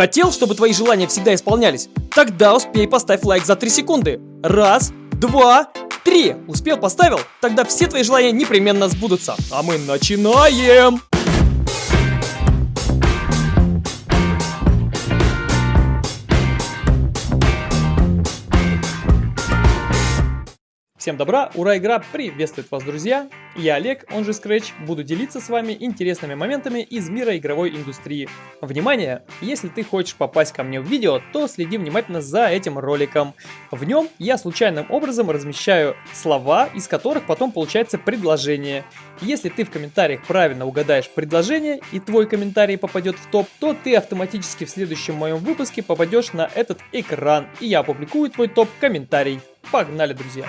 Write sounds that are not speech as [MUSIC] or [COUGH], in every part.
Хотел, чтобы твои желания всегда исполнялись? Тогда успей поставь лайк за 3 секунды. Раз, два, три. Успел, поставил? Тогда все твои желания непременно сбудутся. А мы начинаем! Всем добра, ура, игра приветствует вас, друзья! Я Олег, он же Scratch, буду делиться с вами интересными моментами из мира игровой индустрии. Внимание! Если ты хочешь попасть ко мне в видео, то следи внимательно за этим роликом. В нем я случайным образом размещаю слова, из которых потом получается предложение. Если ты в комментариях правильно угадаешь предложение и твой комментарий попадет в топ, то ты автоматически в следующем моем выпуске попадешь на этот экран, и я опубликую твой топ-комментарий. Погнали, друзья!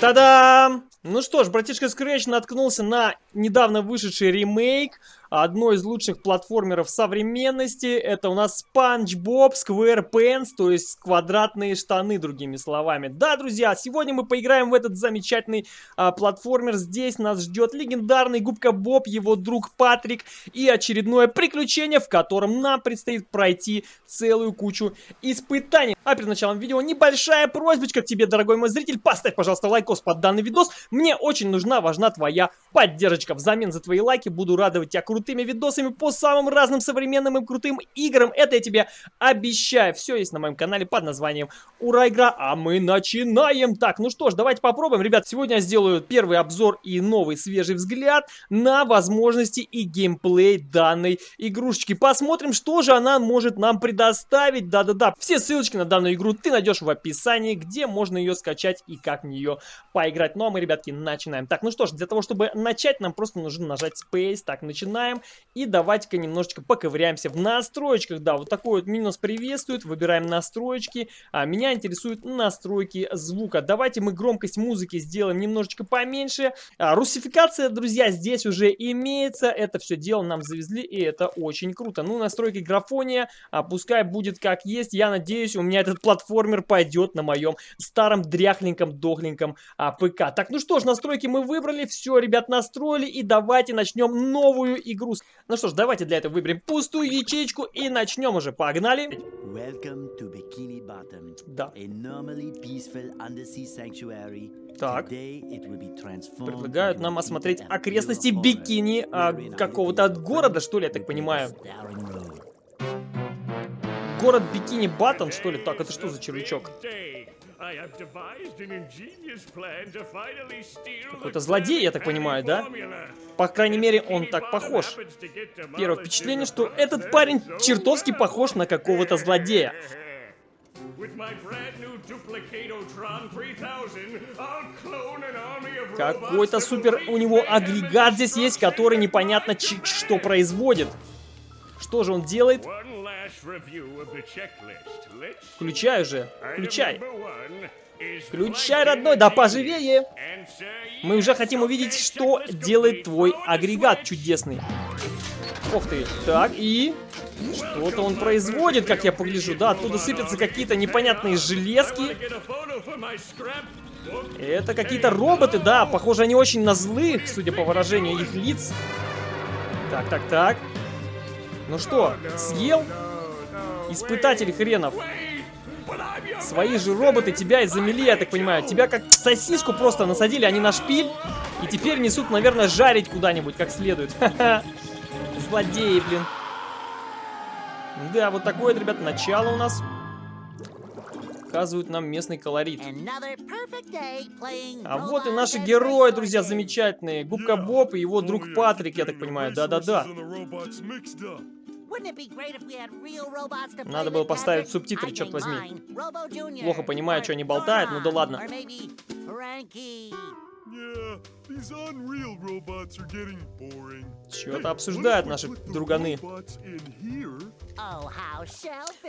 Та-дам! Ну что ж, братишка Scratch наткнулся на недавно вышедший ремейк одно из лучших платформеров современности. Это у нас SpongeBob SquarePants, то есть квадратные штаны, другими словами. Да, друзья, сегодня мы поиграем в этот замечательный а, платформер. Здесь нас ждет легендарный Губка Боб, его друг Патрик и очередное приключение, в котором нам предстоит пройти целую кучу испытаний. А перед началом видео небольшая просьбочка к тебе, дорогой мой зритель. Поставь, пожалуйста, лайкос под данный видос. Мне очень нужна, важна твоя поддержка. Взамен за твои лайки буду радовать тебя крутыми видосами по самым разным современным и крутым играм. Это я тебе обещаю. Все есть на моем канале под названием Ура Игра, а мы начинаем. Так, ну что ж, давайте попробуем. Ребят, сегодня я сделаю первый обзор и новый свежий взгляд на возможности и геймплей данной игрушечки. Посмотрим, что же она может нам предоставить. Да-да-да, все ссылочки на данную игру ты найдешь в описании, где можно ее скачать и как в нее поиграть. Ну а мы, ребятки, начинаем. Так, ну что ж, для того, чтобы начать, нам просто нужно нажать Space. Так, начинаем. И давайте-ка немножечко поковыряемся в настроечках. Да, вот такой вот минус приветствует. Выбираем настроечки. А, меня интересуют настройки звука. Давайте мы громкость музыки сделаем немножечко поменьше. А, русификация, друзья, здесь уже имеется. Это все дело нам завезли, и это очень круто. Ну, настройки графония, а, пускай будет как есть. Я надеюсь, у меня этот платформер пойдет на моем старом дряхленьком, дохленьком а, ПК. Так, ну что ж, настройки мы выбрали. Все, ребят, настроили. И давайте начнем новую игру. Ну что ж, давайте для этого выберем пустую ячейку и начнем уже. Погнали. Да. Так. Предлагают нам осмотреть окрестности бикини а, какого-то города, что ли, я так понимаю. Город Бикини Баттон, что ли? Так, это что за червячок? Какой-то злодей, я так понимаю, да? По крайней мере, он так похож. Первое впечатление, что этот парень чертовски похож на какого-то злодея. Какой-то супер у него агрегат здесь есть, который непонятно что производит. Что же он делает? Включай уже, включай. Включай, родной, да поживее. Мы уже хотим увидеть, что делает твой агрегат чудесный. Ох ты, так, и... Что-то он производит, как я погляжу, да, оттуда сыпятся какие-то непонятные железки. Это какие-то роботы, да, похоже, они очень на злых, судя по выражению их лиц. Так, так, так. Ну что, съел? Испытатель хренов. Свои же роботы тебя и замели, я так понимаю. Тебя как сосиску просто насадили, они на шпиль. И теперь несут, наверное, жарить куда-нибудь как следует. [LAUGHS] Злодеи, блин. Да, вот такое, ребят, начало у нас. Показывают нам местный колорит. А вот и наши герои, друзья, замечательные. Губка Боб и его друг Патрик, я так понимаю. Да-да-да. Надо было поставить субтитры, черт возьми. Плохо понимаю, что они болтают, ну да ладно. Что-то обсуждают наши друганы.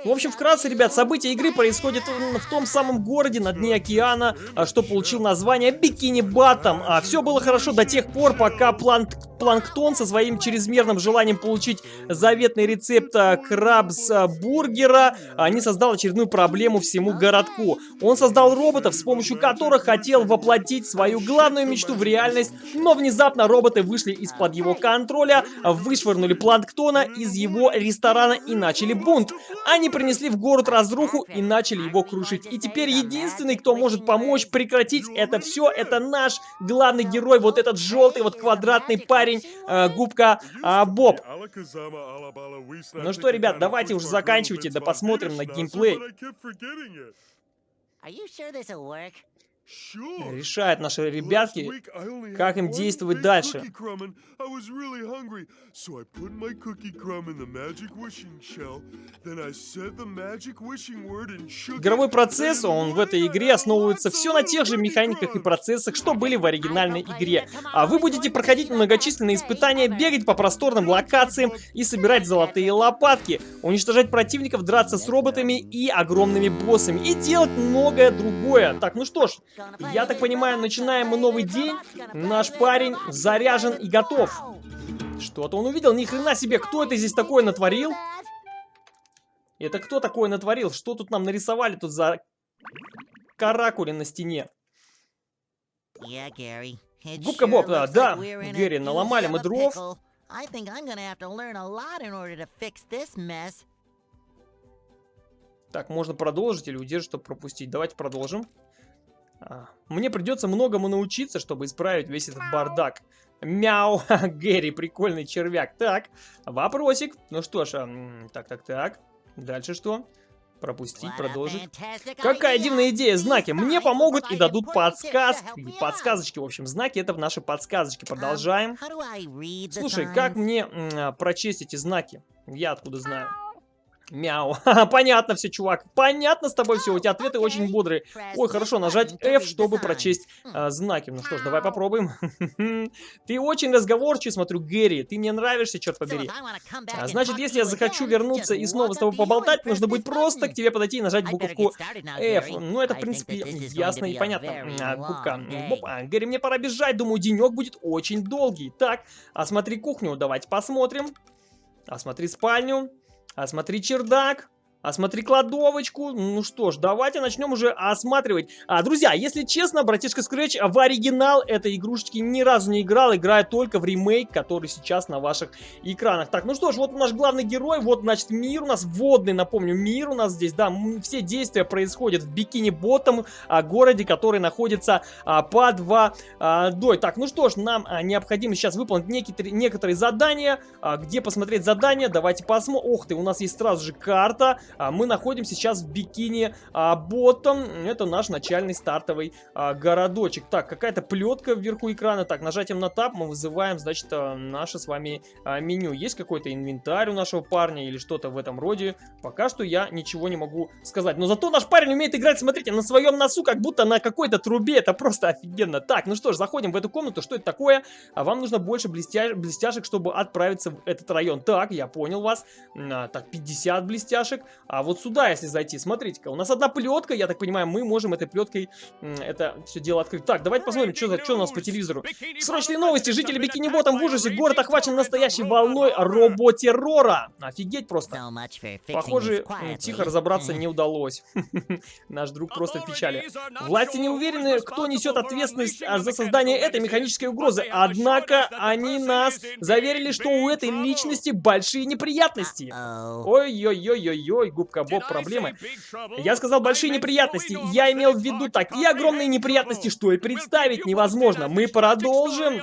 В общем, вкратце, ребят, события игры происходят в том самом городе на дне океана, а, что получил название Бикини Баттом. А все было хорошо до тех пор, пока план Планктон со своим чрезмерным желанием получить заветный рецепт э, крабс-бургера не создал очередную проблему всему городку. Он создал роботов, с помощью которых хотел воплотить свою главную мечту в реальность, но внезапно роботы вышли из-под его контроля, вышвырнули Планктона из его ресторана и начали бунт. Они принесли в город разруху и начали его крушить. И теперь единственный, кто может помочь прекратить это все, это наш главный герой, вот этот желтый, вот квадратный парень, э, губка э, Боб. Ну что, ребят, давайте уже заканчивайте, да посмотрим на геймплей. Решают наши ребятки, как им действовать дальше. Игровой процесс, он в этой игре основывается все на тех же механиках и процессах, что были в оригинальной игре. А вы будете проходить многочисленные испытания, бегать по просторным локациям и собирать золотые лопатки, уничтожать противников, драться с роботами и огромными боссами, и делать многое другое. Так, ну что ж, я так понимаю, начинаем мы новый день. Наш парень заряжен и готов. Что-то он увидел. Ни хрена себе, кто это здесь такое натворил? Это кто такое натворил? Что тут нам нарисовали тут за каракули на стене? Губка Боб, да, да, Гэри, наломали мы дров. Так, можно продолжить или удержать, чтобы пропустить. Давайте продолжим. А, мне придется многому научиться, чтобы исправить весь этот бардак. Мяу, [LAUGHS] Гэри, прикольный червяк. Так, вопросик. Ну что ж, так, так, так. Дальше что? Пропустить, продолжить. Какая дивная идея, знаки. Мне помогут и дадут подсказки. Подсказочки, в общем, знаки это наши подсказочки. Продолжаем. Слушай, как мне прочесть эти знаки? Я откуда знаю? Мяу. [LAUGHS] Понятно все, чувак. Понятно с тобой все. У тебя ответы очень бодрые. Ой, хорошо, нажать F, чтобы прочесть э, знаки. Ну что ж, давай попробуем. [LAUGHS] Ты очень разговорчивый, смотрю, Гэри. Ты мне нравишься, черт побери. А, значит, если я захочу вернуться и снова с тобой поболтать, нужно будет просто к тебе подойти и нажать буковку F. Ну, это, в принципе, ясно и понятно. А, губка. А, Гэри, мне пора бежать. Думаю, денек будет очень долгий. Так, осмотри кухню. Давайте посмотрим. Осмотри спальню. Осмотри чердак. Осмотри кладовочку. Ну что ж, давайте начнем уже осматривать. А, друзья, если честно, братишка Scratch в оригинал этой игрушечки ни разу не играл. Играет только в ремейк, который сейчас на ваших экранах. Так, ну что ж, вот наш главный герой. Вот, значит, мир у нас водный, напомню, мир у нас здесь. Да, все действия происходят в Бикини-Ботом, а, городе, который находится а, под водой. Так, ну что ж, нам а, необходимо сейчас выполнить некоторые, некоторые задания. А, где посмотреть задания? Давайте посмотрим. Ох ты, у нас есть сразу же карта. А, мы находимся сейчас в Бикини а, Ботом. Это наш начальный стартовый а, городочек. Так, какая-то плетка вверху экрана. Так, нажатием на тап мы вызываем, значит, наше с вами меню. Есть какой-то инвентарь у нашего парня или что-то в этом роде? Пока что я ничего не могу сказать. Но зато наш парень умеет играть, смотрите, на своем носу, как будто на какой-то трубе. Это просто офигенно. Так, ну что ж, заходим в эту комнату. Что это такое? А вам нужно больше блестя... блестяшек, чтобы отправиться в этот район. Так, я понял вас. А, так, 50 блестяшек. А вот сюда, если зайти, смотрите-ка, у нас одна плетка, я так понимаю, мы можем этой плеткой это все дело открыть. Так, давайте посмотрим, что, что у нас по телевизору. Срочные новости, жители Бикини-Ботом в ужасе, город охвачен настоящей волной роботеррора. Офигеть просто. Похоже, тихо разобраться не удалось. [LAUGHS] Наш друг просто в печали. Власти не уверены, кто несет ответственность за создание этой механической угрозы, однако они нас заверили, что у этой личности большие неприятности. Ой-ой-ой-ой-ой, губка Боб проблемы. Я сказал большие неприятности. Я имел в виду такие огромные неприятности, что и представить невозможно. Мы продолжим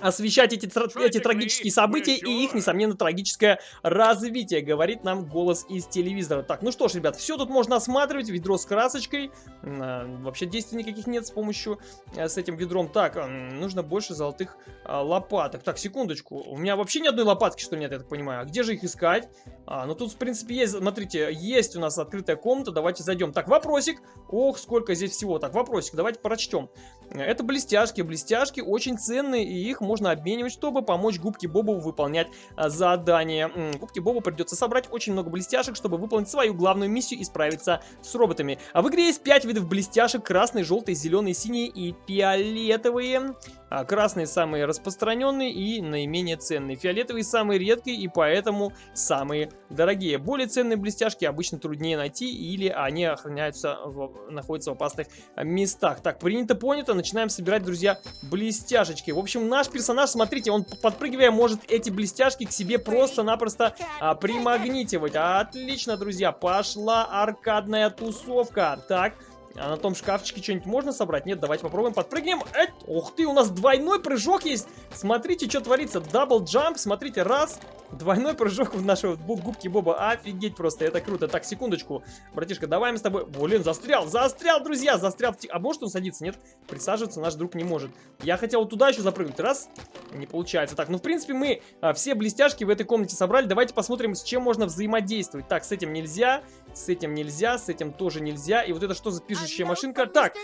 освещать эти, эти трагические события и их, несомненно, трагическое развитие, говорит нам голос из телевизора. Так, ну что ж, ребят, все тут можно осматривать. Ведро с красочкой. А, вообще действий никаких нет с помощью, э, с этим ведром. Так, нужно больше золотых а, лопаток. Так, секундочку. У меня вообще ни одной лопатки, что нет, я так понимаю. А где же их искать? А, ну тут, в принципе, есть, смотрите, есть у нас открытая комната, давайте зайдем. Так, вопросик. Ох, сколько здесь всего. Так, вопросик, давайте прочтем. Это блестяшки. Блестяшки очень ценные, и их можно обменивать, чтобы помочь Губке Бобу выполнять а, задание. Губке Бобу придется собрать очень много блестяшек, чтобы выполнить свою главную миссию и справиться с роботами. А в игре есть 5 видов блестяшек. Красный, желтый, зеленый, синий и фиолетовые. А красные самые распространенные и наименее ценные. Фиолетовые самые редкие и поэтому самые дорогие. Более ценные блестяшки обычно труднее найти или они охраняются, в, находятся в опасных местах. Так, принято, понято. Начинаем собирать, друзья, блестяшечки. В общем, наш персонаж, смотрите, он подпрыгивая может эти блестяшки к себе просто-напросто а, примагнитивать. Отлично, друзья, пошла аркадная тусовка. Так, а на том шкафчике что-нибудь можно собрать? Нет, давайте попробуем. Подпрыгнем. Э, ух ты, у нас двойной прыжок есть. Смотрите, что творится. Дабл джамп. Смотрите, раз. Двойной прыжок в нашего губки Боба. Офигеть просто, это круто. Так, секундочку. Братишка, давай мы с тобой... Блин, застрял, застрял, друзья, застрял. А может он садиться? Нет, присаживаться наш друг не может. Я хотел туда еще запрыгнуть. Раз. Не получается. Так, ну, в принципе, мы а, все блестяшки в этой комнате собрали. Давайте посмотрим, с чем можно взаимодействовать. Так, с этим нельзя, с этим нельзя, с этим тоже нельзя. И вот это что за пишущая машинка? Так,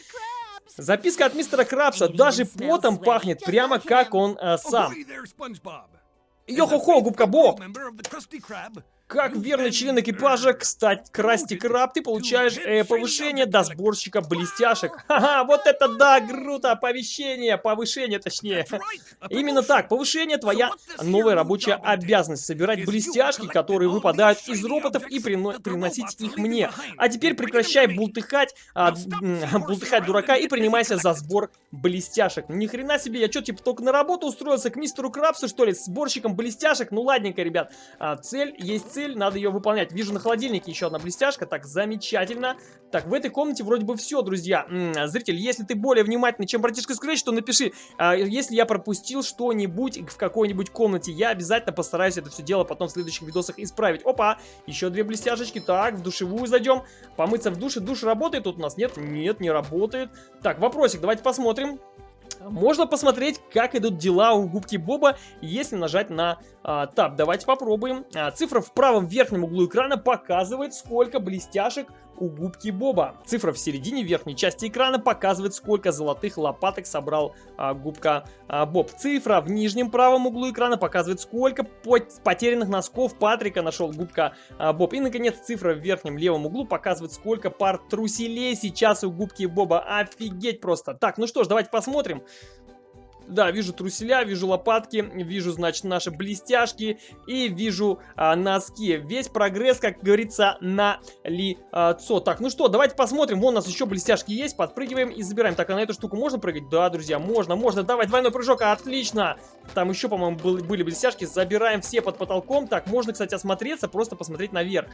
записка от мистера Крабса. Даже потом пахнет, прямо как он а, сам. Йо-хо-хо, губка Боб! Как верный член экипажа, кстати, Красти Краб, ты получаешь э, повышение до сборщика блестяшек. Ха-ха, вот это да, круто, [LAUGHS] оповещение, повышение точнее. [LAUGHS] Именно так, повышение твоя новая рабочая обязанность. Собирать блестяшки, которые выпадают из роботов и прино приносить их мне. А теперь прекращай бултыхать, а, бултыхать дурака и принимайся за сбор блестяшек. Ни хрена себе, я что, типа только на работу устроился к мистеру Крабсу, что ли, сборщиком блестяшек? Ну ладненько, ребят, а, цель есть цель цель, надо ее выполнять. Вижу на холодильнике еще одна блестяшка, так, замечательно. Так, в этой комнате вроде бы все, друзья. М -м, зритель, если ты более внимательный, чем братишка Scratch, то напиши, а, если я пропустил что-нибудь в какой-нибудь комнате, я обязательно постараюсь это все дело потом в следующих видосах исправить. Опа, еще две блестяшечки. Так, в душевую зайдем. Помыться в душе. Душ работает тут у нас? Нет, нет, не работает. Так, вопросик, давайте посмотрим. Можно посмотреть, как идут дела у губки Боба, если нажать на а, таб. Давайте попробуем. А, цифра в правом верхнем углу экрана показывает, сколько блестяшек у губки Боба. Цифра в середине верхней части экрана показывает, сколько золотых лопаток собрал а, губка а, Боб. Цифра в нижнем правом углу экрана показывает, сколько потерянных носков Патрика нашел губка а, Боб. И, наконец, цифра в верхнем левом углу показывает, сколько пар труселей сейчас у губки Боба. Офигеть просто. Так, ну что ж, давайте посмотрим. Да, вижу труселя, вижу лопатки, вижу, значит, наши блестяшки и вижу а, носки. Весь прогресс, как говорится, на лицо. Так, ну что, давайте посмотрим. Вон у нас еще блестяшки есть. Подпрыгиваем и забираем. Так, а на эту штуку можно прыгать? Да, друзья, можно, можно. Давай, двойной прыжок, отлично. Там еще, по-моему, были блестяшки. Забираем все под потолком. Так, можно, кстати, осмотреться, просто посмотреть наверх.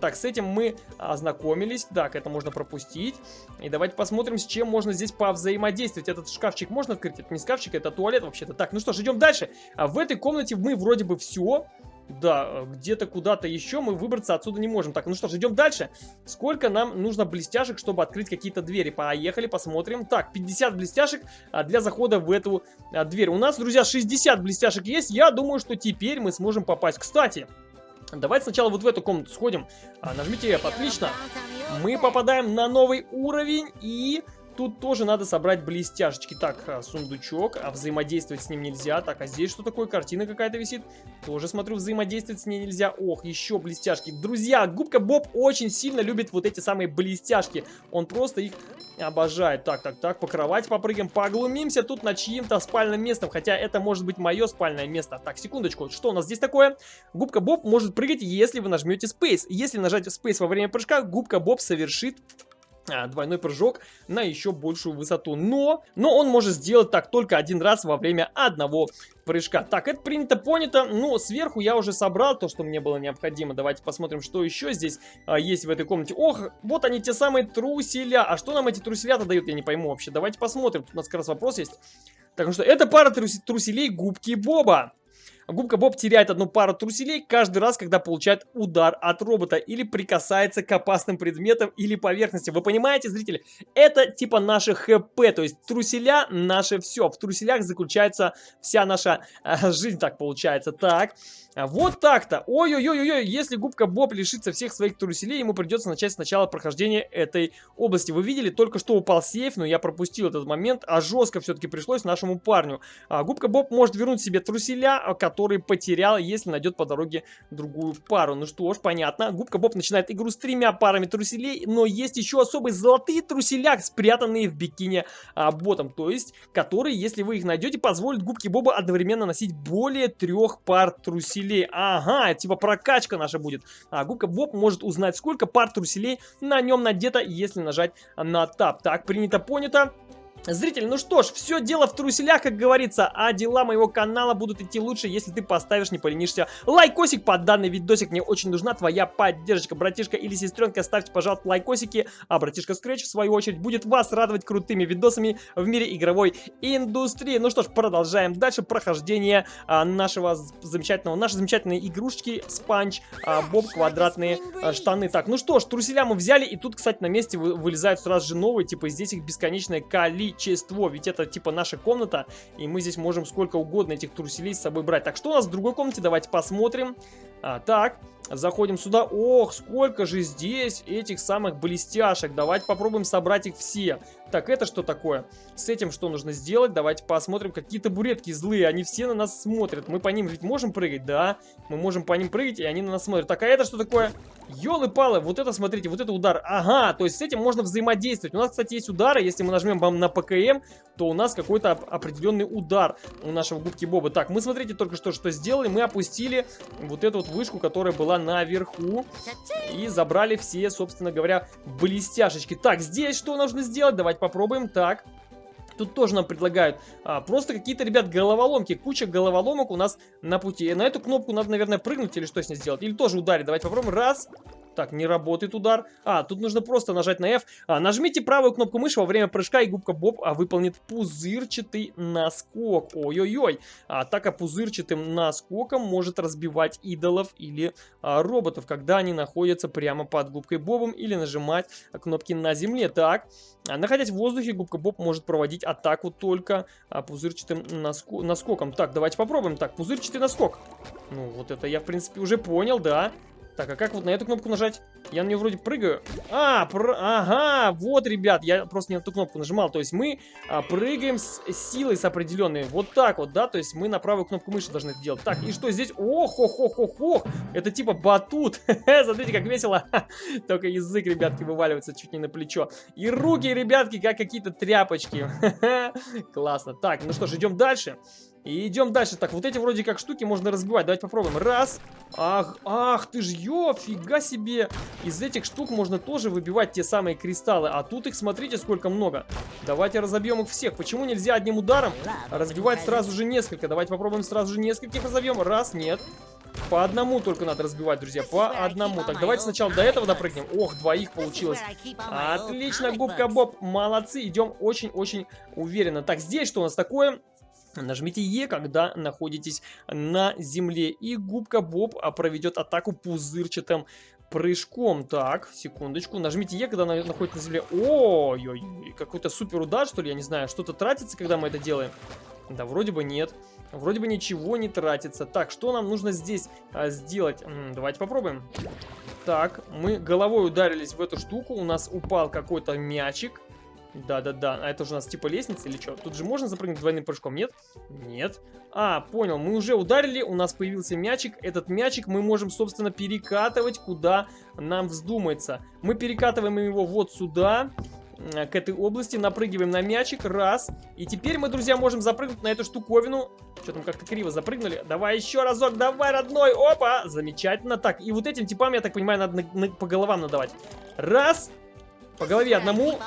Так, с этим мы ознакомились. Так, это можно пропустить. И давайте посмотрим, с чем можно здесь повзаимодействовать. Этот шкафчик можно открыть? Это не шкафчик шкафчик, это туалет вообще-то. Так, ну что ж, идем дальше. А в этой комнате мы вроде бы все. Да, где-то куда-то еще мы выбраться отсюда не можем. Так, ну что ж, идем дальше. Сколько нам нужно блестяшек, чтобы открыть какие-то двери? Поехали, посмотрим. Так, 50 блестяшек а, для захода в эту а, дверь. У нас, друзья, 60 блестяшек есть. Я думаю, что теперь мы сможем попасть. Кстати, давайте сначала вот в эту комнату сходим. А, нажмите F, отлично. Мы попадаем на новый уровень и Тут тоже надо собрать блестяшечки. Так, а, сундучок, а взаимодействовать с ним нельзя. Так, а здесь что такое? Картина какая-то висит. Тоже, смотрю, взаимодействовать с ней нельзя. Ох, еще блестяшки. Друзья, Губка Боб очень сильно любит вот эти самые блестяшки. Он просто их обожает. Так, так, так, по кровати попрыгаем, поглумимся тут над чьим-то спальным местом. Хотя это может быть мое спальное место. Так, секундочку, что у нас здесь такое? Губка Боб может прыгать, если вы нажмете Space. Если нажать Space во время прыжка, Губка Боб совершит двойной прыжок на еще большую высоту. Но, но он может сделать так только один раз во время одного прыжка. Так, это принято, понято. Ну, сверху я уже собрал то, что мне было необходимо. Давайте посмотрим, что еще здесь а, есть в этой комнате. Ох, вот они, те самые труселя. А что нам эти труселя-то дают, я не пойму вообще. Давайте посмотрим. Тут у нас как раз вопрос есть. Так, ну что, это пара трус труселей губки Боба. Губка Боб теряет одну пару труселей каждый раз, когда получает удар от робота или прикасается к опасным предметам или поверхности. Вы понимаете, зрители? Это типа наше ХП, то есть труселя наше все. В труселях заключается вся наша э, жизнь, так получается. Так, вот так-то. Ой-ой-ой-ой, если губка Боб лишится всех своих труселей, ему придется начать сначала прохождения этой области. Вы видели, только что упал сейф, но я пропустил этот момент, а жестко все-таки пришлось нашему парню. А, губка Боб может вернуть себе труселя, а, которые потерял, если найдет по дороге другую пару. Ну что ж, понятно. Губка Боб начинает игру с тремя парами труселей, но есть еще особые золотые труселя, спрятанные в бикини а, ботом. То есть, которые, если вы их найдете, позволят губке Боба одновременно носить более трех пар труселей. Ага, типа прокачка наша будет. А губка Боб может узнать, сколько пар труселей на нем надето, если нажать на тап. Так, принято, понято. Зритель, ну что ж, все дело в труселях, как говорится, а дела моего канала будут идти лучше, если ты поставишь, не поленишься, лайкосик под данный видосик. Мне очень нужна твоя поддержка, братишка или сестренка, ставьте, пожалуйста, лайкосики, а братишка Scratch, в свою очередь, будет вас радовать крутыми видосами в мире игровой индустрии. Ну что ж, продолжаем дальше прохождение а, нашего замечательного, нашей замечательной игрушечки Спанч а, Боб квадратные а, штаны. Так, ну что ж, труселя мы взяли, и тут, кстати, на месте вы, вылезают сразу же новые, типа здесь их бесконечное количество количество. Ведь это типа наша комната, и мы здесь можем сколько угодно этих труселей с собой брать. Так, что у нас в другой комнате? Давайте посмотрим. А, так, заходим сюда. Ох, сколько же здесь этих самых блестяшек. Давайте попробуем собрать их все. Так, это что такое? С этим что нужно сделать? Давайте посмотрим. Какие табуретки злые, они все на нас смотрят. Мы по ним ведь можем прыгать? Да, мы можем по ним прыгать, и они на нас смотрят. Так, а это что такое? Ёлы-палы, вот это, смотрите, вот это удар. Ага, то есть с этим можно взаимодействовать. У нас, кстати, есть удары. Если мы нажмем на ПКМ, то у нас какой-то определенный удар у нашего губки Боба. Так, мы, смотрите, только что что сделали. Мы опустили вот эту вот вышку, которая была наверху. И забрали все, собственно говоря, блестяшечки. Так, здесь что нужно сделать? Давайте попробуем. Так. Тут тоже нам предлагают а, просто какие-то, ребят, головоломки. Куча головоломок у нас на пути. На эту кнопку надо, наверное, прыгнуть или что с ней сделать. Или тоже ударить. Давайте попробуем. Раз. Так, не работает удар. А, тут нужно просто нажать на F. А, нажмите правую кнопку мыши во время прыжка, и губка Боб а, выполнит пузырчатый наскок. Ой-ой-ой. Атака пузырчатым наскоком может разбивать идолов или а, роботов, когда они находятся прямо под губкой Бобом, или нажимать кнопки на земле. Так, а, находясь в воздухе, губка Боб может проводить атаку только а, пузырчатым наско наскоком. Так, давайте попробуем. Так, пузырчатый наскок. Ну, вот это я, в принципе, уже понял, да. Так, а как вот на эту кнопку нажать? Я на нее вроде прыгаю. А, пр... ага, вот, ребят, я просто не на эту кнопку нажимал. То есть мы а, прыгаем с силой с определенной. Вот так вот, да? То есть мы на правую кнопку мыши должны это делать. Так, и что здесь? Ох, ох, ох, ох, ох. Это типа батут. [LAUGHS] Смотрите, как весело. [LAUGHS] Только язык, ребятки, вываливается чуть не на плечо. И руки, ребятки, как какие-то тряпочки. [LAUGHS] Классно. Так, ну что ж, идем дальше. И идем дальше. Так, вот эти вроде как штуки можно разбивать. Давайте попробуем. Раз. Ах, ах, ты ж ё, фига себе. Из этих штук можно тоже выбивать те самые кристаллы. А тут их, смотрите, сколько много. Давайте разобьем их всех. Почему нельзя одним ударом разбивать сразу же несколько? Давайте попробуем сразу же нескольких разобьем. Раз, нет. По одному только надо разбивать, друзья. По одному. Так, давайте сначала до этого допрыгнем. Ох, двоих получилось. Отлично, губка Боб. Молодцы. Идем очень-очень уверенно. Так, здесь что у нас такое? Нажмите Е, когда находитесь на земле. И губка Боб а, проведет атаку пузырчатым прыжком. Так, секундочку. Нажмите Е, когда находитесь на земле. Ой-ой, какой-то супер удар, что ли? Я не знаю. Что-то тратится, когда мы это делаем? Да, вроде бы нет. Вроде бы ничего не тратится. Так, что нам нужно здесь а, сделать? Давайте попробуем. Так, мы головой ударились в эту штуку. У нас упал какой-то мячик. Да-да-да, а это же у нас типа лестница или что? Тут же можно запрыгнуть двойным прыжком, нет? Нет. А, понял, мы уже ударили, у нас появился мячик. Этот мячик мы можем, собственно, перекатывать, куда нам вздумается. Мы перекатываем его вот сюда, к этой области, напрыгиваем на мячик, раз. И теперь мы, друзья, можем запрыгнуть на эту штуковину. Что там, как-то криво запрыгнули. Давай еще разок, давай, родной, опа, замечательно. Так, и вот этим типам, я так понимаю, надо на, на, по головам надавать. Раз, по голове одному.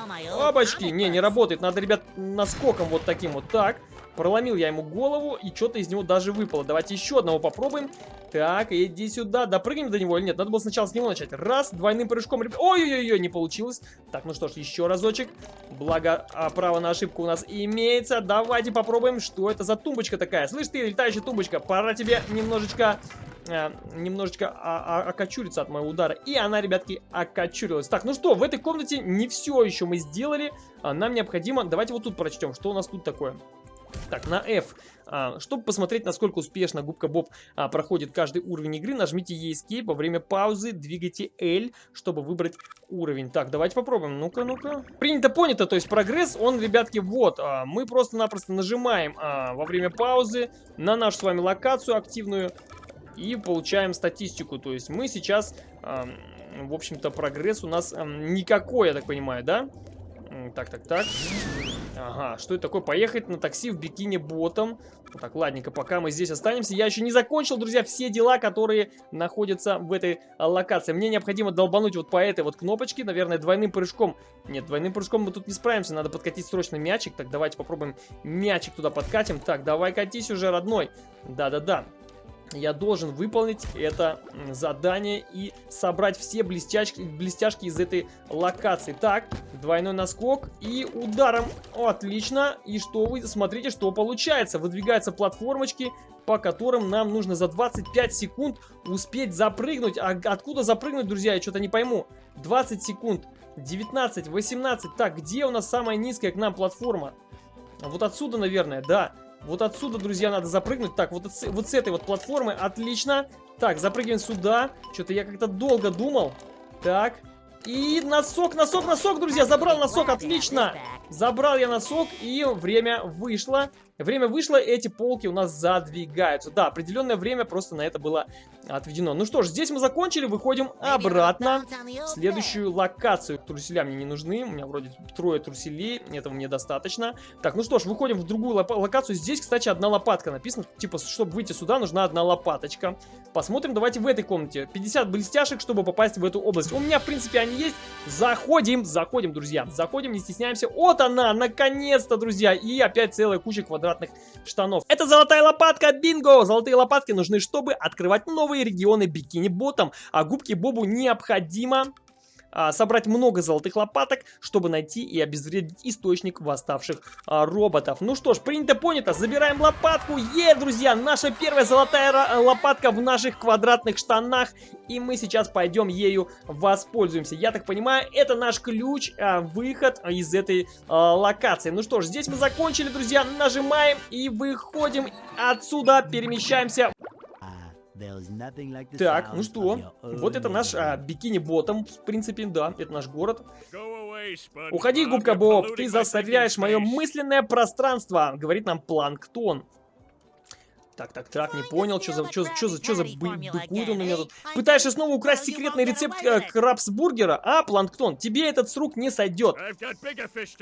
Опачки. Не, не работает. Надо, ребят, наскоком вот таким вот. Так. Проломил я ему голову, и что-то из него даже выпало. Давайте еще одного попробуем. Так, иди сюда. Допрыгнем до него или нет? Надо было сначала с него начать. Раз, двойным прыжком. Ой-ой-ой, не получилось. Так, ну что ж, еще разочек. Благо, а, право на ошибку у нас имеется. Давайте попробуем, что это за тумбочка такая. Слышь ты, летающая тумбочка, пора тебе немножечко э, немножечко а, а, окочуриться от моего удара. И она, ребятки, окочурилась. Так, ну что, в этой комнате не все еще мы сделали. Нам необходимо... Давайте вот тут прочтем, что у нас тут такое. Так, на F. А, чтобы посмотреть, насколько успешно губка Боб а, проходит каждый уровень игры, нажмите Escape. Во время паузы двигайте L, чтобы выбрать уровень. Так, давайте попробуем. Ну-ка, ну-ка. Принято, понято. То есть прогресс, он, ребятки, вот. А, мы просто-напросто нажимаем во время паузы на нашу с вами локацию активную и получаем статистику. То есть мы сейчас, в общем-то, прогресс у нас никакой, я так понимаю, да? Так, так, так. Ага, что это такое? Поехать на такси в бикини ботом. Так, ладненько, пока мы здесь останемся. Я еще не закончил, друзья, все дела, которые находятся в этой а, локации. Мне необходимо долбануть вот по этой вот кнопочке, наверное, двойным прыжком. Нет, двойным прыжком мы тут не справимся, надо подкатить срочно мячик. Так, давайте попробуем мячик туда подкатим. Так, давай катись уже, родной. Да-да-да я должен выполнить это задание и собрать все блестяшки, блестяшки из этой локации. Так, двойной наскок и ударом. Отлично. И что вы, смотрите, что получается. Выдвигаются платформочки, по которым нам нужно за 25 секунд успеть запрыгнуть. А откуда запрыгнуть, друзья, я что-то не пойму. 20 секунд, 19, 18. Так, где у нас самая низкая к нам платформа? Вот отсюда, наверное, да. Вот отсюда, друзья, надо запрыгнуть. Так, вот, вот с этой вот платформы. Отлично. Так, запрыгиваем сюда. Что-то я как-то долго думал. Так. И носок, носок, носок, друзья. Забрал носок, отлично. Забрал я носок, и время вышло. Время вышло, эти полки у нас задвигаются. Да, определенное время просто на это было отведено. Ну что ж, здесь мы закончили, выходим обратно в следующую локацию. Труселя мне не нужны, у меня вроде трое труселей, этого мне достаточно. Так, ну что ж, выходим в другую локацию. Здесь, кстати, одна лопатка написана. Типа, чтобы выйти сюда, нужна одна лопаточка. Посмотрим, давайте в этой комнате. 50 блестяшек, чтобы попасть в эту область. У меня, в принципе, они есть. Заходим, заходим, друзья. Заходим, не стесняемся. Вот она, наконец-то, друзья. И опять целая куча квадратов квадратных штанов. Это золотая лопатка, бинго! Золотые лопатки нужны, чтобы открывать новые регионы бикини-ботом, а губки Бобу необходимо а, собрать много золотых лопаток, чтобы найти и обезвредить источник восставших а, роботов. Ну что ж, принято, понято, забираем лопатку. Е, друзья, наша первая золотая лопатка в наших квадратных штанах. И мы сейчас пойдем ею воспользуемся. Я так понимаю, это наш ключ, а, выход из этой а, локации. Ну что ж, здесь мы закончили, друзья. Нажимаем и выходим отсюда, перемещаемся так, ну что, вот это наш а, бикини-ботом, в принципе, да, это наш город. Уходи, губка Боб, ты засоряешь мое мысленное пространство, говорит нам Планктон. Так, так, так, не понял, что за, что, что за, что за быкует он у меня тут. Пытаешься снова украсть секретный рецепт э, крабсбургера? А, Планктон, тебе этот с рук не сойдет.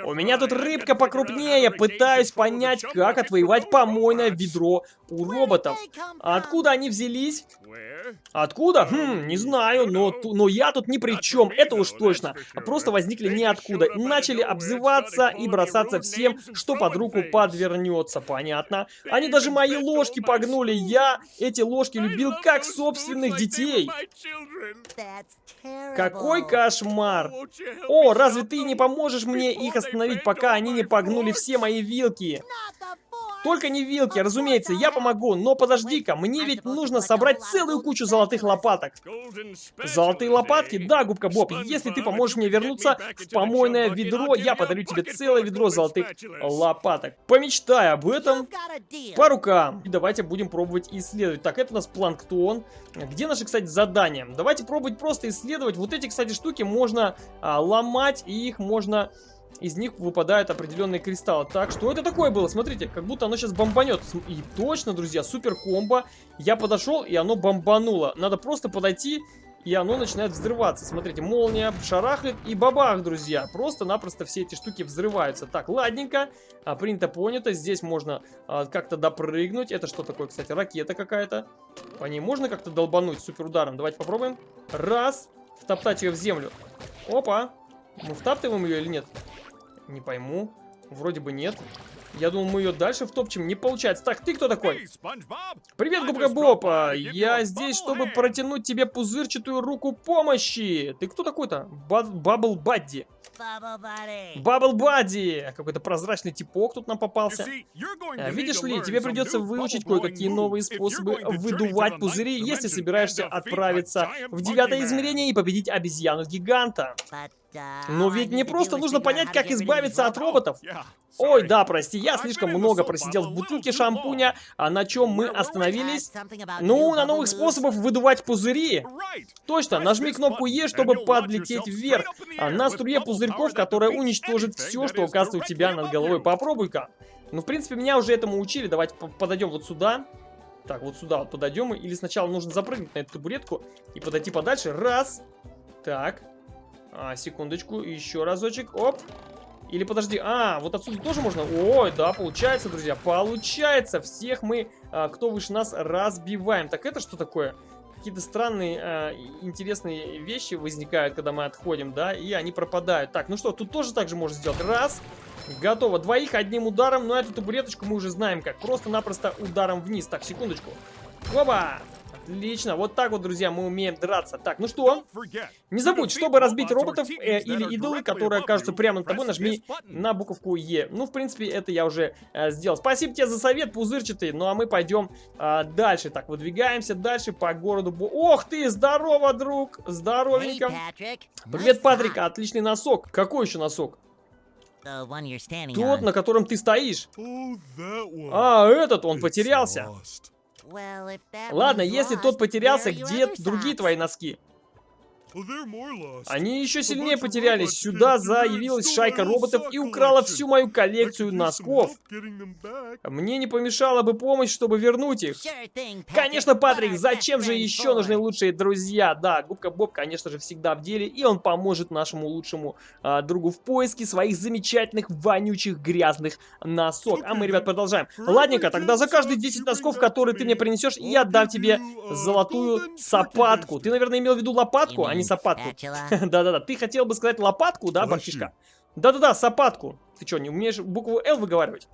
У меня тут рыбка покрупнее, пытаюсь понять, как отвоевать помойное ведро у роботов. Откуда они взялись? Откуда? Хм, не знаю, но, но я тут ни при чем, это уж точно. Просто возникли ниоткуда. Начали обзываться и бросаться всем, что под руку подвернется, понятно? Они даже мои ложки погнули. Я эти ложки любил как собственных детей. Какой кошмар. О, разве ты не поможешь мне их остановить, пока они не погнули все мои вилки? Только не вилки, разумеется, я помогу, но подожди-ка, мне ведь нужно собрать целую кучу золотых лопаток. Золотые лопатки? Да, губка Боб, если ты поможешь мне вернуться в помойное ведро, я подарю тебе целое ведро золотых лопаток. Помечтай об этом по рукам. И давайте будем пробовать исследовать. Так, это у нас планктон. Где наши, кстати, задания? Давайте пробовать просто исследовать. Вот эти, кстати, штуки можно а, ломать, и их можно из них выпадают определенные кристаллы. Так, что это такое было? Смотрите, как будто оно сейчас бомбанет. И точно, друзья, супер комбо. Я подошел, и оно бомбануло. Надо просто подойти, и оно начинает взрываться. Смотрите, молния шарахает, и бабах, друзья. Просто-напросто все эти штуки взрываются. Так, ладненько. А, принято, понято. Здесь можно а, как-то допрыгнуть. Это что такое, кстати? Ракета какая-то. По ней можно как-то долбануть супер ударом? Давайте попробуем. Раз. Втоптать ее в землю. Опа. Мы втаптываем ее или нет? Не пойму. Вроде бы нет. Я думал, мы ее дальше втопчем. Не получается. Так, ты кто такой? Привет, Губка Боб. А, я здесь, чтобы протянуть тебе пузырчатую руку помощи. Ты кто такой-то? Бабл Бадди. Бабл Бадди! Какой-то прозрачный типок тут нам попался. А, видишь ли, тебе придется выучить кое-какие новые способы выдувать пузыри, если собираешься отправиться в девятое измерение и победить обезьяну-гиганта. Но ведь мне просто нужно понять, как избавиться от роботов. Ой, да, прости, я слишком много просидел в бутылке шампуня, а на чем мы остановились? Ну, на новых способах выдувать пузыри. Точно, нажми кнопку Е, чтобы подлететь вверх, а на струе пузырьков, которая уничтожит все, что оказывается у тебя над головой. Попробуй-ка. Ну, в принципе, меня уже этому учили. Давайте подойдем вот сюда. Так, вот сюда вот подойдем. Или сначала нужно запрыгнуть на эту табуретку и подойти подальше. Раз. Так. А, секундочку, еще разочек. Оп. Или подожди, а, вот отсюда тоже можно? Ой, да, получается, друзья, получается. Всех мы, а, кто выше нас, разбиваем. Так это что такое? Какие-то странные, а, интересные вещи возникают, когда мы отходим, да, и они пропадают. Так, ну что, тут тоже так же можно сделать. Раз, готово. Двоих одним ударом, но эту табуреточку мы уже знаем как. Просто-напросто ударом вниз. Так, секундочку. Оба! Отлично, вот так вот, друзья, мы умеем драться. Так, ну что? Не забудь, чтобы разбить роботов э, или идолы, которые окажутся прямо над тобой, нажми на буковку Е. Ну, в принципе, это я уже э, сделал. Спасибо тебе за совет, пузырчатый. Ну, а мы пойдем э, дальше. Так, выдвигаемся дальше по городу. Ох ты, здорово, друг! Здоровенько. Привет, Патрик, отличный носок. Какой еще носок? Тот, на котором ты стоишь. А, этот, он потерялся. Ладно, если тот потерялся, где другие твои носки? Они еще сильнее потерялись. Сюда заявилась шайка роботов и украла всю мою коллекцию носков. Мне не помешала бы помощь, чтобы вернуть их. Конечно, Патрик, зачем же еще нужны лучшие друзья? Да, Губка Боб, конечно же, всегда в деле, и он поможет нашему лучшему а, другу в поиске своих замечательных, вонючих, грязных носок. А мы, ребят, продолжаем. Ладненько, тогда за каждые 10 носков, которые ты мне принесешь, я дам тебе золотую сапатку. Ты, наверное, имел в виду лопатку, а не сапатку. [LAUGHS] Да-да-да, ты хотел бы сказать лопатку, да, бабчишка? Да-да-да, сапатку. Ты что, не умеешь букву Л выговаривать?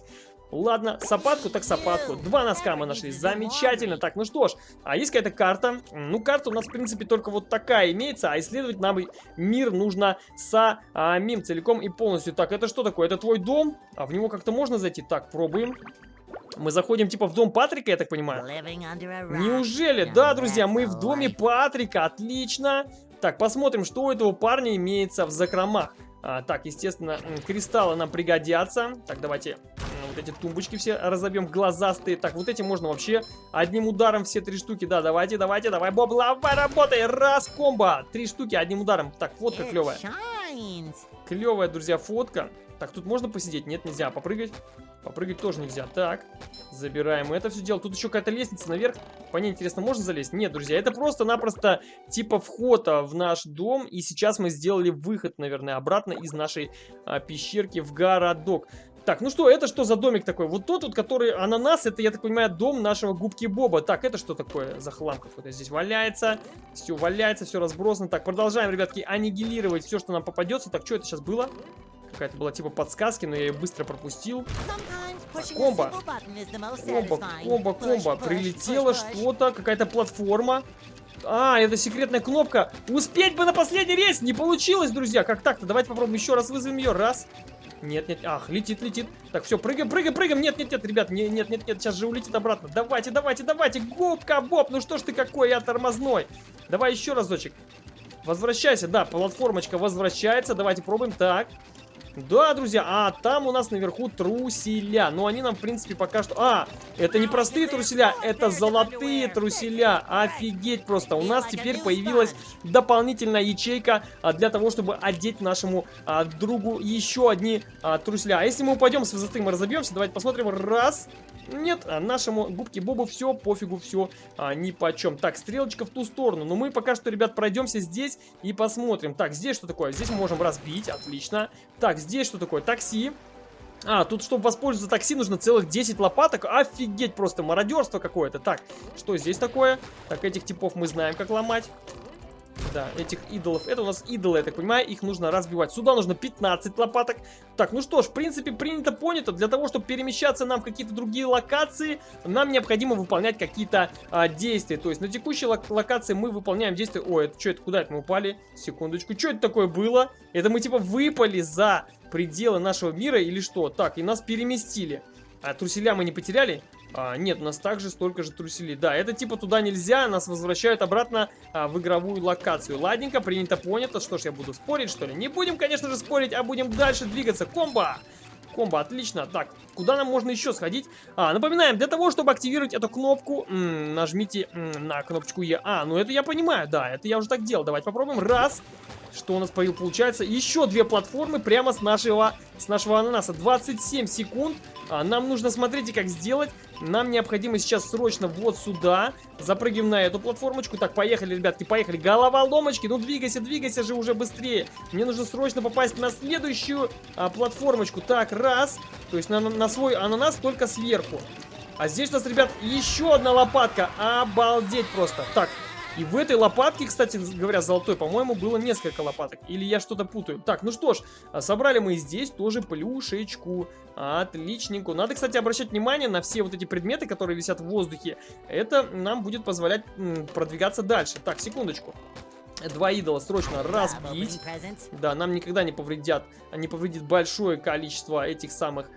Ладно, сапатку так сапатку. Два носка мы нашли. Замечательно. Так, ну что ж, а есть какая-то карта? Ну, карта у нас, в принципе, только вот такая имеется, а исследовать нам мир нужно самим целиком и полностью. Так, это что такое? Это твой дом? А в него как-то можно зайти? Так, пробуем. Мы заходим типа в дом Патрика, я так понимаю. Неужели? Да, друзья, мы в доме Патрика. Отлично. Так, посмотрим, что у этого парня имеется в закромах. А, так, естественно, кристаллы нам пригодятся. Так, давайте вот эти тумбочки все разобьем, глазастые. Так, вот эти можно вообще одним ударом все три штуки. Да, давайте, давайте, давай, Боб, лавай, работай. Раз, комбо. Три штуки одним ударом. Так, фотка клевая. Клевая, друзья, фотка. Так, тут можно посидеть? Нет, нельзя. Попрыгать? Попрыгать тоже нельзя. Так, забираем это все дело. Тут еще какая-то лестница наверх. По ней, интересно, можно залезть? Нет, друзья, это просто-напросто типа вход в наш дом. И сейчас мы сделали выход, наверное, обратно из нашей а, пещерки в городок. Так, ну что, это что за домик такой? Вот тот вот, который ананас, это, я так понимаю, дом нашего губки Боба. Так, это что такое за хлам какой-то здесь валяется? Все валяется, все разбросано. Так, продолжаем, ребятки, аннигилировать все, что нам попадется. Так, что это сейчас было? Какая-то была типа подсказки, но я ее быстро пропустил. комбо. Комбо, комбо, комбо. Прилетело что-то, какая-то платформа. А, это секретная кнопка. Успеть бы на последний рейс! Не получилось, друзья. Как так-то? Давайте попробуем еще раз вызовем ее. Раз. Нет, нет, ах, летит, летит. Так, все, прыгаем, прыгаем, прыгаем. Нет, нет, нет, ребят, нет, нет, нет, нет, сейчас же улетит обратно. Давайте, давайте, давайте, губка, Боб, ну что ж ты какой, я тормозной. Давай еще разочек. Возвращайся, да, платформочка возвращается. Давайте пробуем. Так, да, друзья, а там у нас наверху труселя. Но они нам, в принципе, пока что... А, это не простые труселя, это золотые труселя. Офигеть просто. У нас теперь появилась дополнительная ячейка а, для того, чтобы одеть нашему а, другу еще одни а, труселя. А если мы упадем с высоты, мы разобьемся. Давайте посмотрим. Раз... Нет, а нашему губке Бобу все, пофигу, все, а, ни по чем. Так, стрелочка в ту сторону. Но мы пока что, ребят, пройдемся здесь и посмотрим. Так, здесь что такое? Здесь мы можем разбить, отлично. Так, здесь что такое? Такси. А, тут, чтобы воспользоваться такси, нужно целых 10 лопаток. Офигеть, просто мародерство какое-то. Так, что здесь такое? Так, этих типов мы знаем, как ломать. Да, этих идолов. Это у нас идолы, я так понимаю, их нужно разбивать. Сюда нужно 15 лопаток. Так, ну что ж, в принципе, принято, понято. Для того, чтобы перемещаться нам в какие-то другие локации, нам необходимо выполнять какие-то а, действия. То есть на текущей лок локации мы выполняем действия... Ой, это что это? Куда это мы упали? Секундочку. Что это такое было? Это мы типа выпали за пределы нашего мира или что? Так, и нас переместили. А труселя мы не потеряли? А, нет, у нас также столько же труселей. Да, это типа туда нельзя, нас возвращают обратно а, в игровую локацию. Ладненько, принято, понято. Что ж, я буду спорить, что ли? Не будем, конечно же, спорить, а будем дальше двигаться. Комбо! Комбо, отлично. Так, куда нам можно еще сходить? А, напоминаем, для того, чтобы активировать эту кнопку, нажмите на кнопочку Е. А, ну это я понимаю, да, это я уже так делал. Давайте попробуем. Раз. Что у нас получается? Еще две платформы прямо с нашего, с нашего ананаса. 27 секунд. А, нам нужно, смотрите, как сделать. Нам необходимо сейчас срочно вот сюда. Запрыгиваем на эту платформочку. Так, поехали, ребятки, поехали. Голова ломочки. Ну, двигайся, двигайся же уже быстрее. Мне нужно срочно попасть на следующую а, платформочку. Так, раз. То есть на, на свой ананас только сверху. А здесь у нас, ребят, еще одна лопатка. Обалдеть просто. Так, и в этой лопатке, кстати говоря, золотой, по-моему, было несколько лопаток. Или я что-то путаю. Так, ну что ж, а, собрали мы здесь тоже плюшечку. Отличненько. Надо, кстати, обращать внимание на все вот эти предметы, которые висят в воздухе. Это нам будет позволять продвигаться дальше. Так, секундочку. Два идола срочно разбить. Да, нам никогда не повредят, не повредит большое количество этих самых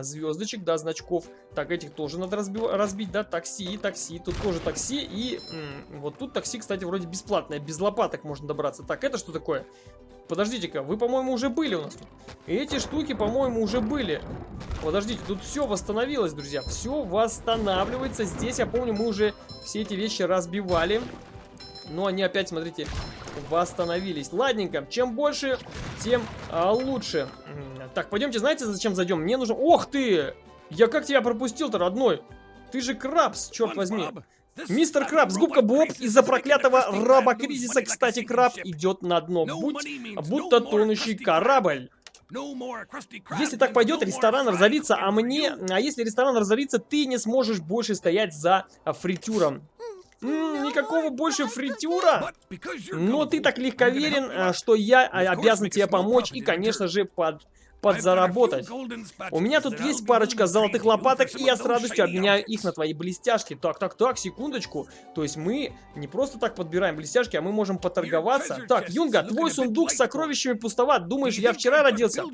звездочек, да, значков. Так, этих тоже надо разби разбить, да, такси, такси, тут тоже такси. И вот тут такси, кстати, вроде бесплатное, без лопаток можно добраться. Так, это что такое? Подождите-ка, вы, по-моему, уже были у нас тут. Эти штуки, по-моему, уже были. Подождите, тут все восстановилось, друзья. Все восстанавливается. Здесь, я помню, мы уже все эти вещи разбивали. Но они опять, смотрите, восстановились. Ладненько, чем больше, тем а, лучше. Так, пойдемте, знаете, зачем зайдем? Мне нужно... Ох ты! Я как тебя пропустил-то, родной? Ты же Крабс, черт возьми. Мистер Крабс, губка Боб, из-за проклятого раба-кризиса, кстати, Краб идет на дно. Будь, будто тонущий корабль. Если так пойдет, ресторан разорится, а мне... А если ресторан разорится, ты не сможешь больше стоять за фритюром. М никакого больше фритюра. Но ты так легковерен, а, что я обязан тебе помочь и, конечно же, под подзаработать. У меня тут есть парочка золотых лопаток, и я с радостью обменяю их на твои блестяшки. Так, так, так, секундочку. То есть мы не просто так подбираем блестяшки, а мы можем поторговаться. Так, Юнга, твой сундук с сокровищами пустоват. Думаешь, я вчера родился?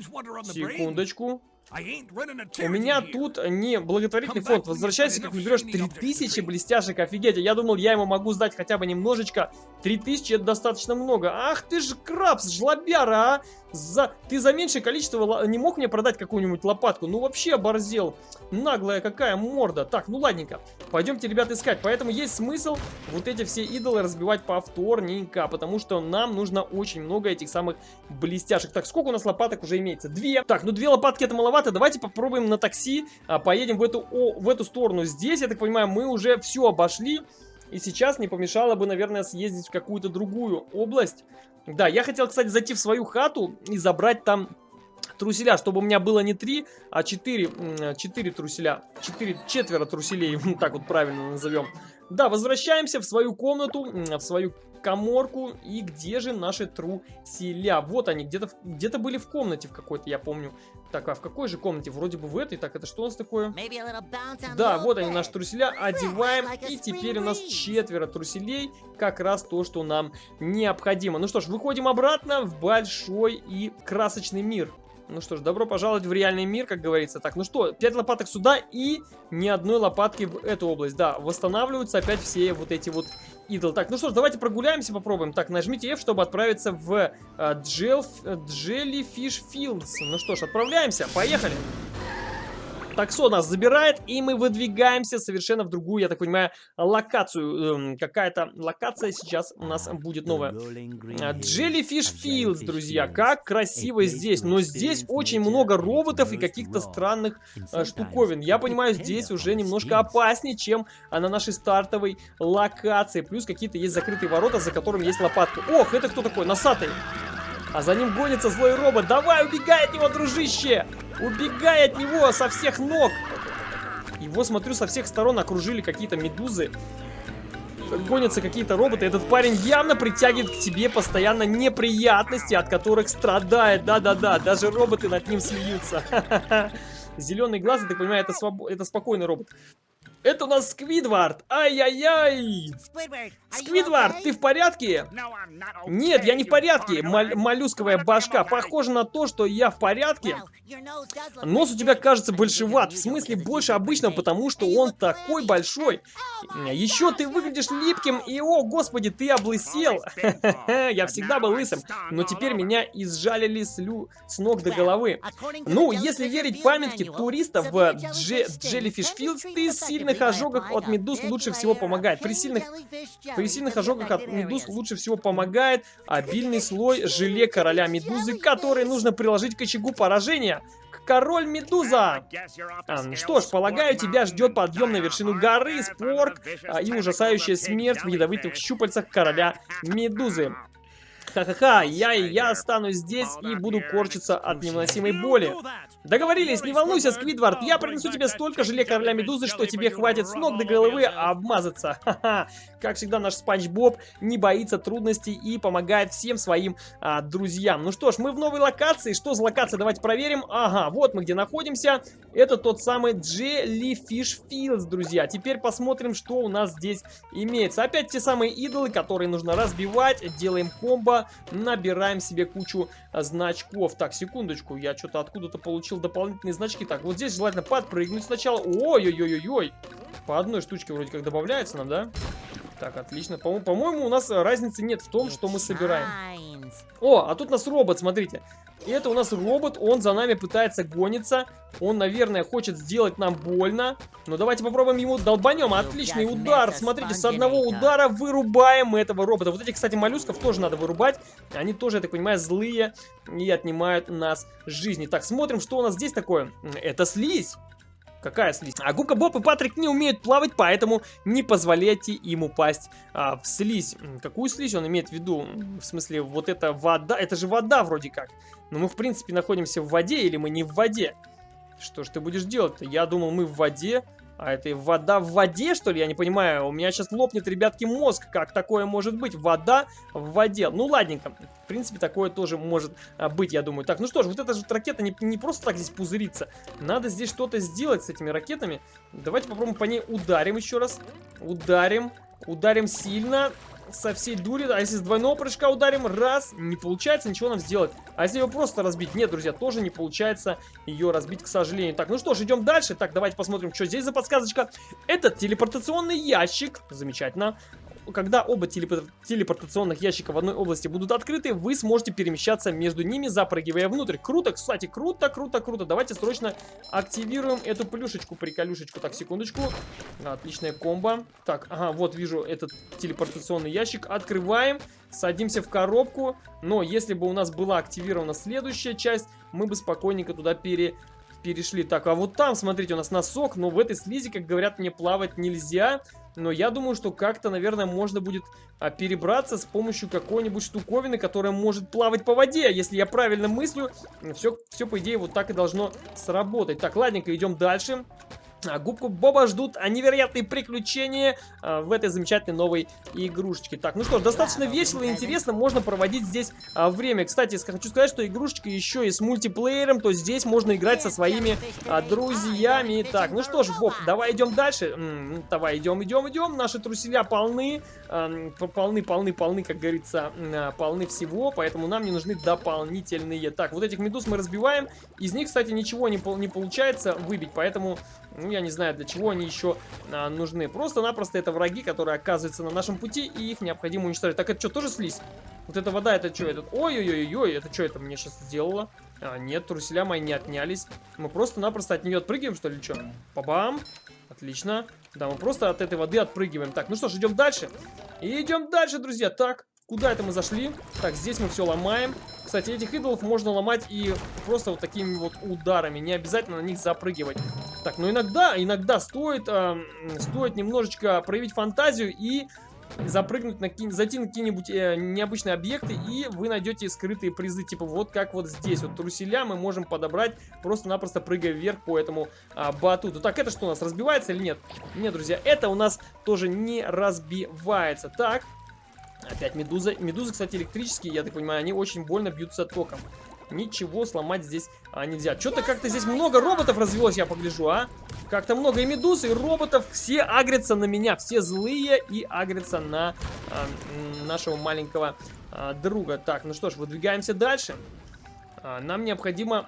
Секундочку. У меня тут не благотворительный фонд. Возвращайся, как наберешь 3000 блестяшек. Офигеть, я думал, я ему могу сдать хотя бы немножечко. 3000 это достаточно много. Ах ты ж крабс, жлобяра, а! За... Ты за меньшее количество не мог мне продать какую-нибудь лопатку? Ну вообще оборзел. Наглая какая морда. Так, ну ладненько. Пойдемте, ребят, искать. Поэтому есть смысл вот эти все идолы разбивать повторненько. Потому что нам нужно очень много этих самых блестяшек. Так, сколько у нас лопаток уже имеется? Две. Так, ну две лопатки это маловато. Давайте попробуем на такси. А, поедем в эту, о, в эту сторону. Здесь, я так понимаю, мы уже все обошли. И сейчас не помешало бы, наверное, съездить в какую-то другую область. Да, я хотел, кстати, зайти в свою хату и забрать там труселя, чтобы у меня было не 3, а 4, 4 труселя. 4, четверо труселей, [LAUGHS] так вот правильно назовем. Да, возвращаемся в свою комнату, в свою коморку. И где же наши труселя? Вот они, где-то где, -то, были в комнате в какой-то, я помню. Так, а в какой же комнате? Вроде бы в этой. Так, это что у нас такое? Да, вот они, наши труселя. Одеваем. И теперь у нас четверо труселей. Как раз то, что нам необходимо. Ну что ж, выходим обратно в большой и красочный мир. Ну что ж, добро пожаловать в реальный мир, как говорится. Так, ну что, 5 лопаток сюда и ни одной лопатки в эту область. Да, восстанавливаются опять все вот эти вот идол. Так, ну что ж, давайте прогуляемся, попробуем. Так, нажмите F, чтобы отправиться в uh, Jellyfish Fields. Ну что ж, отправляемся, поехали. Таксо нас забирает, и мы выдвигаемся совершенно в другую, я так понимаю, локацию. Эм, Какая-то локация сейчас у нас будет новая. А, Jellyfish Fields, друзья. Как красиво здесь. Но здесь очень много роботов и каких-то странных э, штуковин. Я понимаю, здесь уже немножко опаснее, чем на нашей стартовой локации. Плюс какие-то есть закрытые ворота, за которыми есть лопатка. Ох, это кто такой? Носатый. А за ним гонится злой робот. Давай, убегай от него, дружище! Убегай от него со всех ног! Его, смотрю, со всех сторон окружили какие-то медузы. гонятся какие-то роботы. Этот парень явно притягивает к себе постоянно неприятности, от которых страдает. Да-да-да, даже роботы над ним смеются. [LAUGHS] Зеленый глаз, я так понимаю, это, своб... это спокойный робот. Это у нас Сквидвард. Ай-яй-яй. Сквидвард, ты в порядке? Нет, я не в порядке. Мол моллюсковая башка. Похоже на то, что я в порядке. Нос у тебя кажется большеват. В смысле больше обычного, потому что он такой большой. Еще ты выглядишь липким. И, о, господи, ты облысел. [LAUGHS] Я всегда был лысым. Но теперь меня изжалили слю с ног до головы. Ну, если верить памятке туристов в Джеллифиш Филдс, ты сильно сильных ожогах от медуз лучше всего помогает. При сильных, при сильных ожогах от медуз лучше всего помогает обильный слой желе короля медузы, который нужно приложить к очагу поражения. Король Медуза! А, что ж, полагаю, тебя ждет подъем на вершину горы, спорг а, и ужасающая смерть в ядовитых щупальцах короля Медузы. Ха-ха-ха, я и я останусь здесь и буду корчиться от невыносимой боли. Договорились, не волнуйся, Сквидвард, я принесу тебе столько желе короля медузы, что тебе хватит с ног до головы обмазаться. [LAUGHS] Ха-ха. Как всегда, наш Спанч Боб не боится трудностей и помогает всем своим а, друзьям. Ну что ж, мы в новой локации. Что за локация? Давайте проверим. Ага, вот мы где находимся. Это тот самый Jellyfish Fields, друзья. Теперь посмотрим, что у нас здесь имеется. Опять те самые идолы, которые нужно разбивать. Делаем комбо, набираем себе кучу значков. Так, секундочку, я что-то откуда-то получил дополнительные значки. Так, вот здесь желательно подпрыгнуть сначала. Ой-ой-ой-ой-ой. По одной штучке вроде как добавляется нам, да? Так, отлично. По-моему, по у нас разницы нет в том, что мы собираем. О, а тут у нас робот, смотрите. И это у нас робот, он за нами пытается гониться. Он, наверное, хочет сделать нам больно. Но давайте попробуем ему долбанем. Отличный удар. Смотрите, с одного удара вырубаем этого робота. Вот этих, кстати, моллюсков тоже надо вырубать. Они тоже, я так понимаю, злые и отнимают нас жизни. Так, смотрим, что у нас здесь такое. Это слизь. Какая слизь? А Гука Боб и Патрик не умеют плавать, поэтому не позволяйте им упасть а, в слизь. Какую слизь он имеет в виду? В смысле, вот это вода, это же вода вроде как. Но мы в принципе находимся в воде или мы не в воде? Что ж ты будешь делать-то? Я думал, мы в воде, а это вода в воде, что ли? Я не понимаю. У меня сейчас лопнет, ребятки, мозг. Как такое может быть? Вода в воде. Ну, ладненько. В принципе, такое тоже может а, быть, я думаю. Так, ну что ж, вот эта же ракета не, не просто так здесь пузырится. Надо здесь что-то сделать с этими ракетами. Давайте попробуем по ней ударим еще раз. Ударим. Ударим сильно со всей дури. А если с двойного прыжка ударим, раз, не получается ничего нам сделать. А если ее просто разбить? Нет, друзья, тоже не получается ее разбить, к сожалению. Так, ну что ж, идем дальше. Так, давайте посмотрим, что здесь за подсказочка. Этот телепортационный ящик. Замечательно когда оба телепор телепортационных ящика в одной области будут открыты, вы сможете перемещаться между ними, запрыгивая внутрь. Круто, кстати, круто, круто, круто. Давайте срочно активируем эту плюшечку, приколюшечку. Так, секундочку. Отличная комбо. Так, ага, вот вижу этот телепортационный ящик. Открываем, садимся в коробку. Но если бы у нас была активирована следующая часть, мы бы спокойненько туда пере перешли. Так, а вот там, смотрите, у нас носок, но в этой слизи, как говорят мне, плавать нельзя. Но я думаю, что как-то, наверное, можно будет а, перебраться с помощью какой-нибудь штуковины, которая может плавать по воде. Если я правильно мыслю, все, все по идее, вот так и должно сработать. Так, ладненько, идем дальше. А, губку Боба ждут невероятные приключения а, в этой замечательной новой игрушечке. Так, ну что ж, достаточно весело и интересно можно проводить здесь а, время. Кстати, хочу сказать, что игрушечка еще и с мультиплеером, то здесь можно играть со своими а, друзьями. Так, ну что ж, Боб, давай идем дальше. М -м, давай идем, идем, идем. Наши труселя полны, а, полны, полны, полны, как говорится, а, полны всего, поэтому нам не нужны дополнительные. Так, вот этих медуз мы разбиваем. Из них, кстати, ничего не, не получается выбить, поэтому ну, я не знаю, для чего они еще а, нужны. Просто-напросто это враги, которые оказываются на нашем пути, и их необходимо уничтожить. Так, это что, тоже слизь? Вот эта вода, это что? Это... Ой-ой-ой-ой, это что это мне сейчас сделало? А, нет, труселя мои не отнялись. Мы просто-напросто от нее отпрыгиваем, что ли, что? Па-бам! Отлично. Да, мы просто от этой воды отпрыгиваем. Так, ну что ж, идем дальше. И идем дальше, друзья. Так, Куда это мы зашли? Так, здесь мы все ломаем. Кстати, этих идолов можно ломать и просто вот такими вот ударами. Не обязательно на них запрыгивать. Так, ну иногда, иногда стоит, э, стоит немножечко проявить фантазию и запрыгнуть на зайти на какие-нибудь э, необычные объекты, и вы найдете скрытые призы, типа вот как вот здесь. Вот труселя мы можем подобрать, просто-напросто прыгая вверх по этому а, батуту. Так, это что у нас, разбивается или нет? Нет, друзья, это у нас тоже не разбивается. Так, опять медуза. Медузы, кстати, электрические, я так понимаю, они очень больно бьются током. Ничего сломать здесь а, нельзя. Что-то как-то здесь много роботов развелось, я погляжу, а? Как-то много и медуз, и роботов. Все агрятся на меня. Все злые и агрятся на а, нашего маленького а, друга. Так, ну что ж, выдвигаемся дальше. А, нам необходимо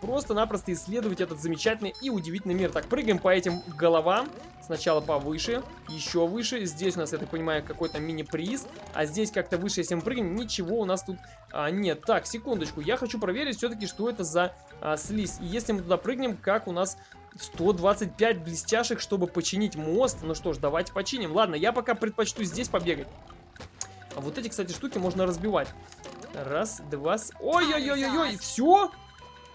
просто-напросто исследовать этот замечательный и удивительный мир. Так, прыгаем по этим головам. Сначала повыше, еще выше. Здесь у нас, я так понимаю, какой-то мини-приз. А здесь как-то выше, если мы прыгаем, ничего у нас тут а, нет. Так, секундочку. Я хочу проверить все-таки, что это за а, слизь. И если мы туда прыгнем, как у нас 125 блестяшек, чтобы починить мост. Ну что ж, давайте починим. Ладно, я пока предпочту здесь побегать. А вот эти, кстати, штуки можно разбивать. Раз, два... Ой-ой-ой-ой-ой, все?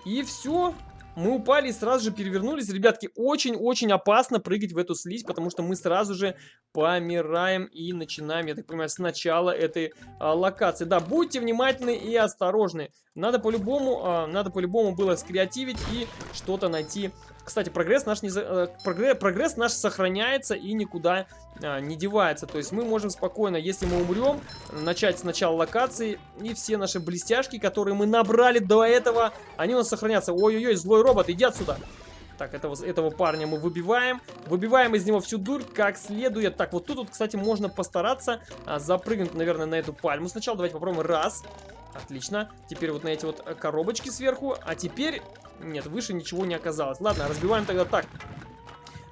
И все? Мы упали и сразу же перевернулись. Ребятки, очень-очень опасно прыгать в эту слизь, потому что мы сразу же помираем и начинаем, я так понимаю, с начала этой а, локации. Да, будьте внимательны и осторожны. Надо по-любому, а, надо по-любому было скреативить и что-то найти кстати, прогресс наш, не за... Э, прогресс, прогресс наш сохраняется и никуда а, не девается. То есть мы можем спокойно, если мы умрем, начать с начала локации. И все наши блестяшки, которые мы набрали до этого, они у нас сохранятся. Ой-ой-ой, злой робот, иди отсюда. Так, этого, этого парня мы выбиваем. Выбиваем из него всю дурь как следует. Так, вот тут, вот, кстати, можно постараться а, запрыгнуть, наверное, на эту пальму. Сначала давайте попробуем. Раз. Отлично. Теперь вот на эти вот э, коробочки сверху. А теперь... Нет, выше ничего не оказалось. Ладно, разбиваем тогда так.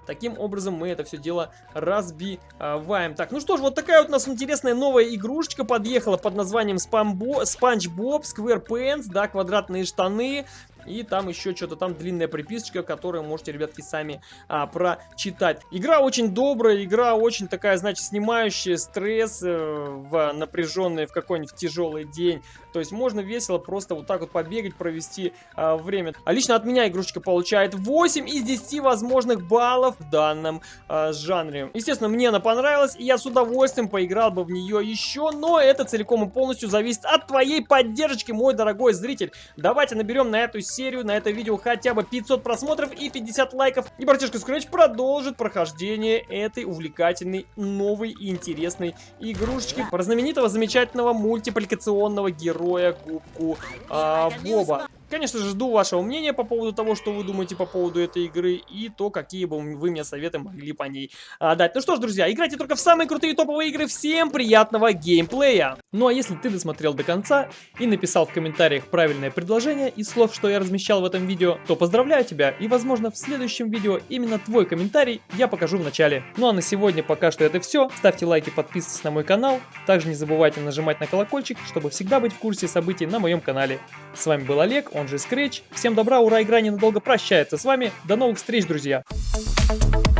Таким образом мы это все дело разбиваем. Так, ну что ж, вот такая вот у нас интересная новая игрушечка подъехала под названием Спанч Боб SquarePants, да, квадратные штаны. И там еще что-то, там длинная приписочка, которую можете, ребятки, сами а, прочитать. Игра очень добрая, игра очень такая, значит, снимающая стресс э, в напряженный, в какой-нибудь тяжелый день. То есть можно весело просто вот так вот побегать, провести а, время. А лично от меня игрушечка получает 8 из 10 возможных баллов в данном а, жанре. Естественно, мне она понравилась, и я с удовольствием поиграл бы в нее еще, но это целиком и полностью зависит от твоей поддержки, мой дорогой зритель. Давайте наберем на эту серию, на это видео хотя бы 500 просмотров и 50 лайков. И братишка Scratch продолжит прохождение этой увлекательной, новой и интересной игрушечки про знаменитого замечательного мультипликационного героя Губку а, Боба. Конечно же, жду вашего мнения по поводу того, что вы думаете по поводу этой игры и то, какие бы вы мне советы могли по ней а, дать. Ну что ж, друзья, играйте только в самые крутые топовые игры. Всем приятного геймплея! Ну а если ты досмотрел до конца и написал в комментариях правильное предложение из слов, что я размещал в этом видео, то поздравляю тебя и, возможно, в следующем видео именно твой комментарий я покажу в начале. Ну а на сегодня пока что это все. Ставьте лайки, подписывайтесь на мой канал. Также не забывайте нажимать на колокольчик, чтобы всегда быть в курсе событий на моем канале. С вами был Олег, он же Scratch. Всем добра, ура, игра ненадолго прощается с вами. До новых встреч, друзья! Thank you.